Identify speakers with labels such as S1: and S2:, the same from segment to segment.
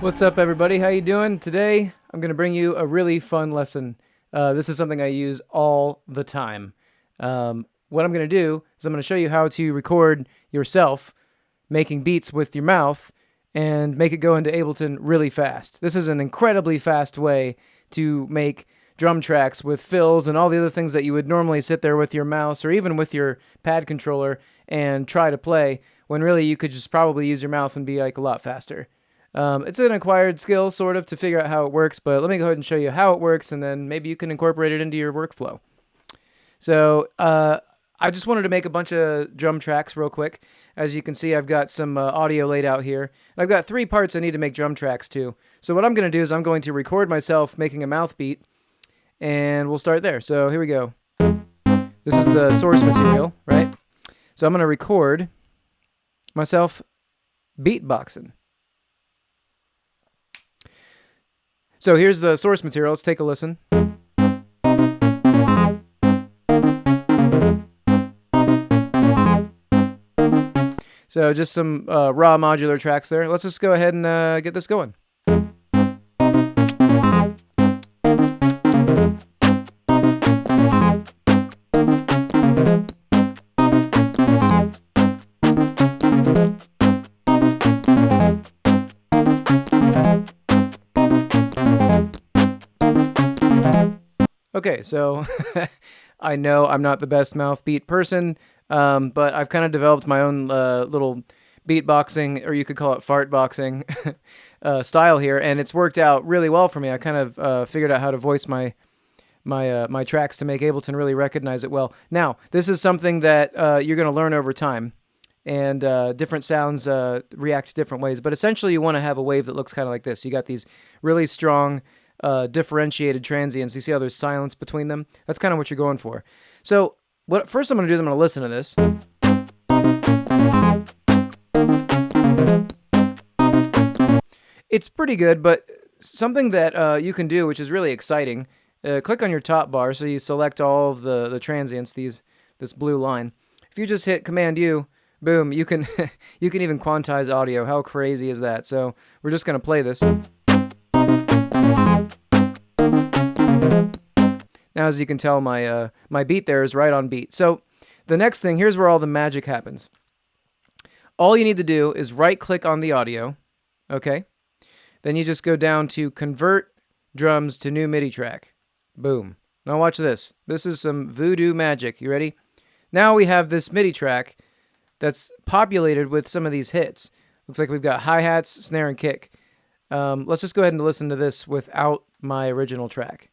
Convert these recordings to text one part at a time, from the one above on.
S1: What's up, everybody? How you doing? Today, I'm going to bring you a really fun lesson. Uh, this is something I use all the time. Um, what I'm going to do is I'm going to show you how to record yourself making beats with your mouth and make it go into Ableton really fast. This is an incredibly fast way to make drum tracks with fills and all the other things that you would normally sit there with your mouse or even with your pad controller and try to play when really you could just probably use your mouth and be like a lot faster. Um, it's an acquired skill, sort of, to figure out how it works, but let me go ahead and show you how it works, and then maybe you can incorporate it into your workflow. So, uh, I just wanted to make a bunch of drum tracks real quick. As you can see, I've got some uh, audio laid out here. And I've got three parts I need to make drum tracks to. So what I'm going to do is I'm going to record myself making a mouth beat, and we'll start there. So here we go. This is the source material, right? So I'm going to record myself beatboxing. So here's the source material. Let's take a listen. So just some uh, raw modular tracks there. Let's just go ahead and uh, get this going. Okay, so I know I'm not the best mouth beat person, um, but I've kind of developed my own uh, little beatboxing, or you could call it fart boxing uh, style here, and it's worked out really well for me. I kind of uh, figured out how to voice my my uh, my tracks to make Ableton really recognize it well. Now, this is something that uh, you're going to learn over time, and uh, different sounds react different ways. But essentially, you want to have a wave that looks kind of like this. You got these really strong uh, differentiated transients. You see how there's silence between them? That's kind of what you're going for. So what first I'm going to do is I'm going to listen to this. It's pretty good, but something that uh, you can do, which is really exciting, uh, click on your top bar so you select all of the, the transients, these this blue line. If you just hit Command U, boom, you can you can even quantize audio. How crazy is that? So we're just going to play this. Now, as you can tell, my, uh, my beat there is right on beat. So the next thing, here's where all the magic happens. All you need to do is right-click on the audio, okay? Then you just go down to Convert Drums to New MIDI Track. Boom. Now watch this. This is some voodoo magic. You ready? Now we have this MIDI track that's populated with some of these hits. Looks like we've got hi-hats, snare, and kick. Um, let's just go ahead and listen to this without my original track.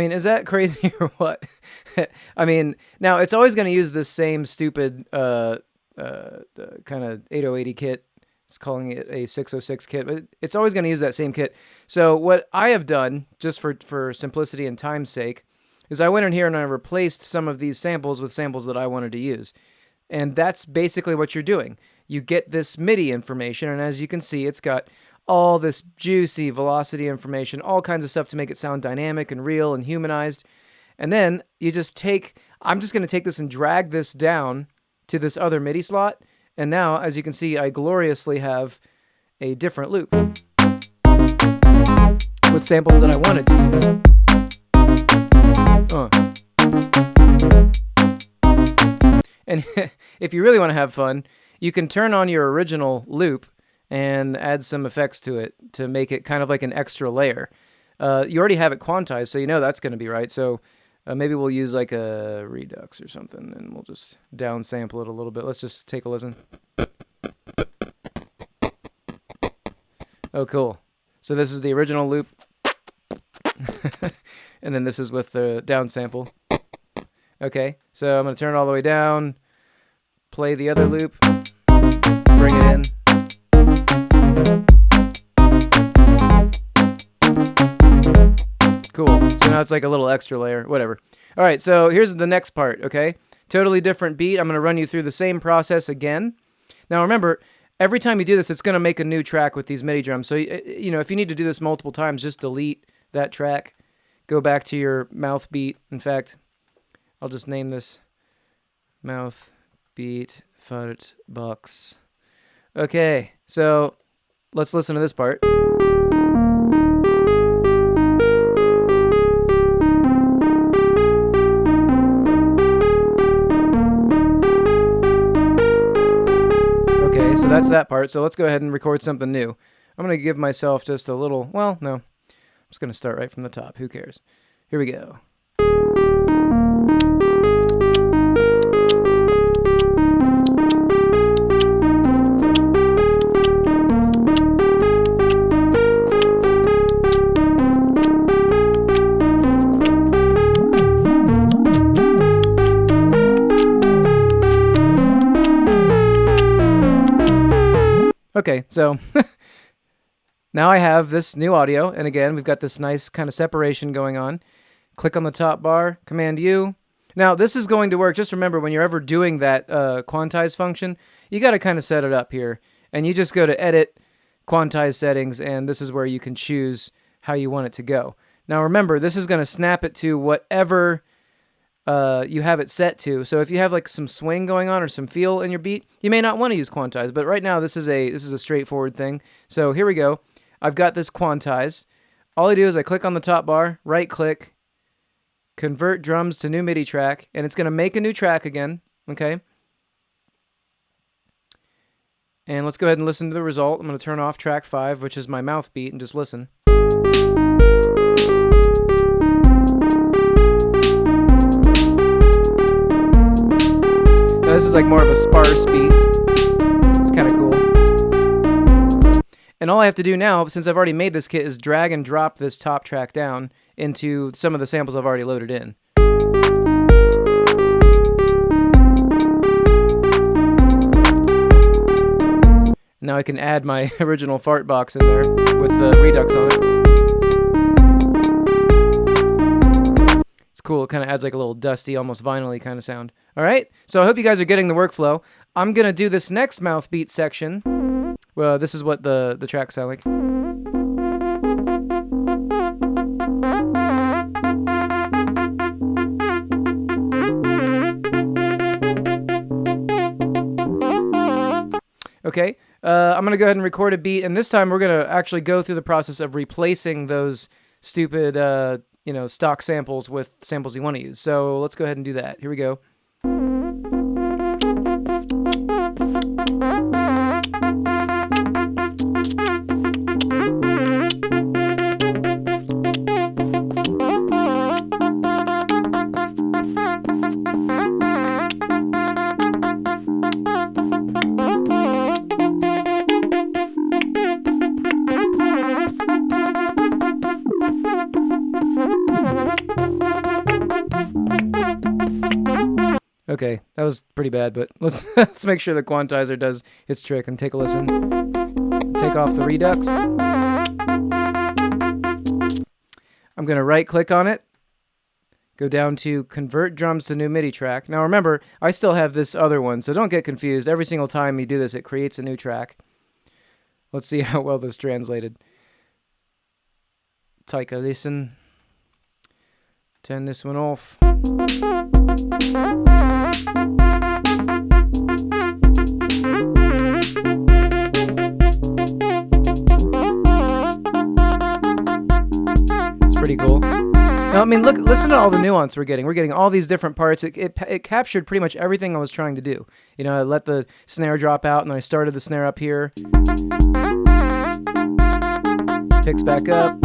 S1: Mean, is that crazy or what? I mean, now it's always going to use the same stupid uh, uh, kind of 8080 kit. It's calling it a 606 kit, but it's always going to use that same kit. So what I have done, just for, for simplicity and time's sake, is I went in here and I replaced some of these samples with samples that I wanted to use. And that's basically what you're doing. You get this MIDI information, and as you can see, it's got all this juicy velocity information, all kinds of stuff to make it sound dynamic and real and humanized. And then you just take, I'm just going to take this and drag this down to this other MIDI slot. And now, as you can see, I gloriously have a different loop with samples that I wanted to use. Uh. And if you really want to have fun, you can turn on your original loop and add some effects to it to make it kind of like an extra layer. Uh, you already have it quantized, so you know that's going to be right. So uh, maybe we'll use like a redux or something, and we'll just downsample it a little bit. Let's just take a listen. Oh, cool. So this is the original loop. and then this is with the downsample. Okay, so I'm going to turn it all the way down, play the other loop, it's like a little extra layer, whatever. All right, so here's the next part, okay? Totally different beat. I'm going to run you through the same process again. Now remember, every time you do this, it's going to make a new track with these MIDI drums. So, you know, if you need to do this multiple times, just delete that track. Go back to your mouth beat. In fact, I'll just name this mouth beat fart box. Okay, so let's listen to this part. Okay, so that's mm. that part. So let's go ahead and record something new. I'm going to give myself just a little, well, no. I'm just going to start right from the top. Who cares? Here we go. Okay, so now I have this new audio, and again, we've got this nice kind of separation going on. Click on the top bar, Command U. Now, this is going to work. Just remember, when you're ever doing that uh, quantize function, you got to kind of set it up here. And you just go to Edit, Quantize Settings, and this is where you can choose how you want it to go. Now, remember, this is going to snap it to whatever uh, you have it set to. So if you have like some swing going on or some feel in your beat, you may not want to use quantize. But right now, this is a this is a straightforward thing. So here we go. I've got this quantize. All I do is I click on the top bar, right click, convert drums to new MIDI track, and it's going to make a new track again. Okay. And let's go ahead and listen to the result. I'm going to turn off track five, which is my mouth beat, and just listen. Now this is like more of a sparse beat. It's kind of cool. And all I have to do now, since I've already made this kit, is drag and drop this top track down into some of the samples I've already loaded in. Now I can add my original fart box in there with the Redux on it. Cool. It kind of adds like a little dusty, almost vinyl kind of sound. All right. So I hope you guys are getting the workflow. I'm to do this next mouth beat section. Well, this is what the, the track sound like. Okay, uh, I'm going to go ahead and record a beat, and this time we're going to actually go through the process of replacing those stupid uh, you know, stock samples with samples you want to use. So let's go ahead and do that. Here we go. Okay, that was pretty bad, but let's let's make sure the quantizer does its trick and take a listen. Take off the Redux. I'm going to right click on it. Go down to convert drums to new MIDI track. Now remember, I still have this other one, so don't get confused. Every single time you do this, it creates a new track. Let's see how well this translated. Take a listen. Turn this one off. Pretty cool. I mean, look, listen to all the nuance we're getting. We're getting all these different parts. It, it, it captured pretty much everything I was trying to do. You know, I let the snare drop out, and then I started the snare up here. Picks back up.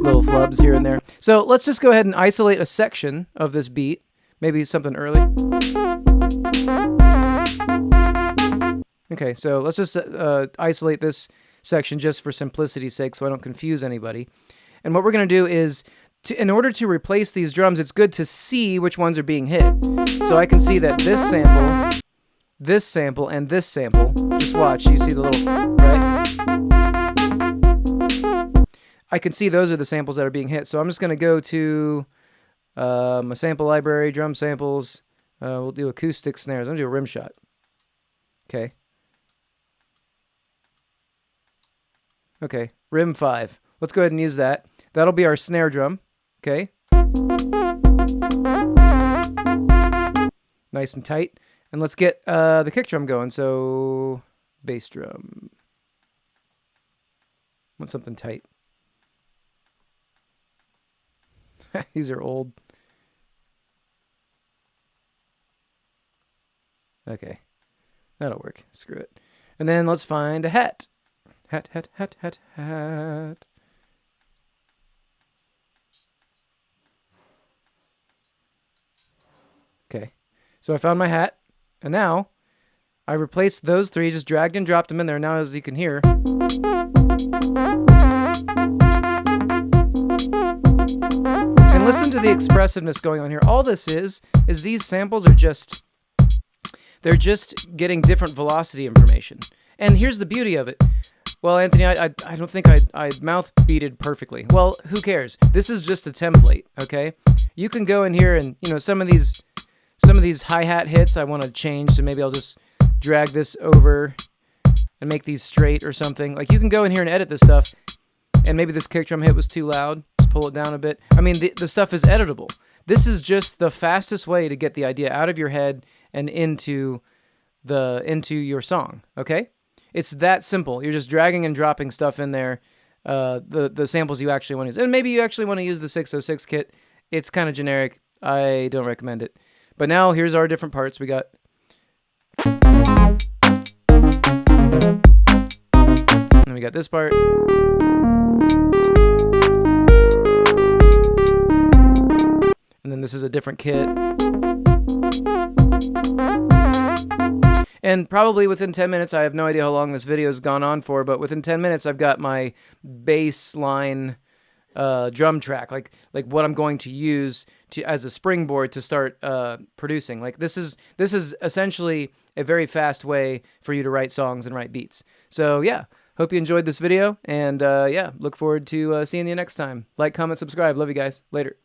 S1: Little flubs here and there. So let's just go ahead and isolate a section of this beat. Maybe something early. Okay, so let's just uh, isolate this section just for simplicity's sake so I don't confuse anybody. And what we're going to do is, to, in order to replace these drums, it's good to see which ones are being hit. So I can see that this sample, this sample, and this sample, just watch, you see the little, right? I can see those are the samples that are being hit. So I'm just going to go to um, a sample library, drum samples. Uh, we'll do acoustic snares. I'm going to do a rim shot. Okay. Okay, rim 5. Let's go ahead and use that. That'll be our snare drum. Okay. Nice and tight. And let's get uh, the kick drum going. So, bass drum. Want something tight. These are old. Okay. That'll work. Screw it. And then let's find a hat. Hat, hat, hat, hat, hat. Okay. So I found my hat. And now I replaced those three, just dragged and dropped them in there. Now, as you can hear, and listen to the expressiveness going on here. All this is, is these samples are just, they're just getting different velocity information. And here's the beauty of it. Well, Anthony, I, I, I don't think I, I mouth beated perfectly. Well, who cares? This is just a template, okay? You can go in here and, you know, some of these, some of these hi-hat hits I want to change, so maybe I'll just drag this over and make these straight or something. Like, you can go in here and edit this stuff, and maybe this kick drum hit was too loud. Just pull it down a bit. I mean, the, the stuff is editable. This is just the fastest way to get the idea out of your head and into the into your song, okay? It's that simple. You're just dragging and dropping stuff in there, uh, the the samples you actually want to use, and maybe you actually want to use the 606 kit. It's kind of generic. I don't recommend it. But now here's our different parts. We got. And we got this part. And then this is a different kit. And probably within 10 minutes, I have no idea how long this video has gone on for, but within 10 minutes, I've got my baseline uh, drum track, like like what I'm going to use to as a springboard to start uh, producing. Like this is this is essentially a very fast way for you to write songs and write beats. So yeah, hope you enjoyed this video, and uh, yeah, look forward to uh, seeing you next time. Like, comment, subscribe. Love you guys. Later.